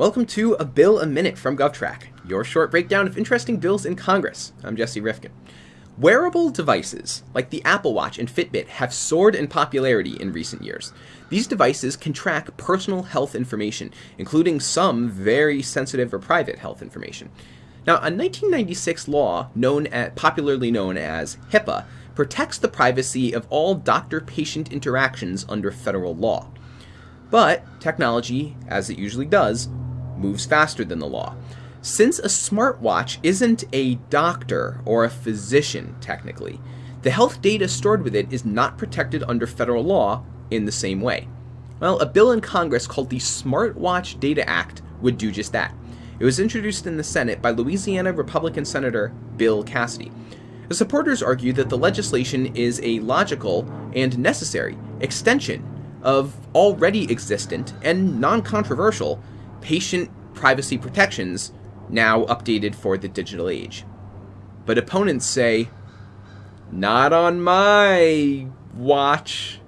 Welcome to A Bill a Minute from GovTrack, your short breakdown of interesting bills in Congress. I'm Jesse Rifkin. Wearable devices like the Apple Watch and Fitbit have soared in popularity in recent years. These devices can track personal health information, including some very sensitive or private health information. Now, a 1996 law known at, popularly known as HIPAA protects the privacy of all doctor-patient interactions under federal law. But technology, as it usually does, moves faster than the law. Since a smartwatch isn't a doctor or a physician, technically, the health data stored with it is not protected under federal law in the same way. Well, a bill in Congress called the Smartwatch Data Act would do just that. It was introduced in the Senate by Louisiana Republican Senator Bill Cassidy. The supporters argue that the legislation is a logical and necessary extension of already existent and non controversial patient privacy protections now updated for the digital age. But opponents say, not on my watch.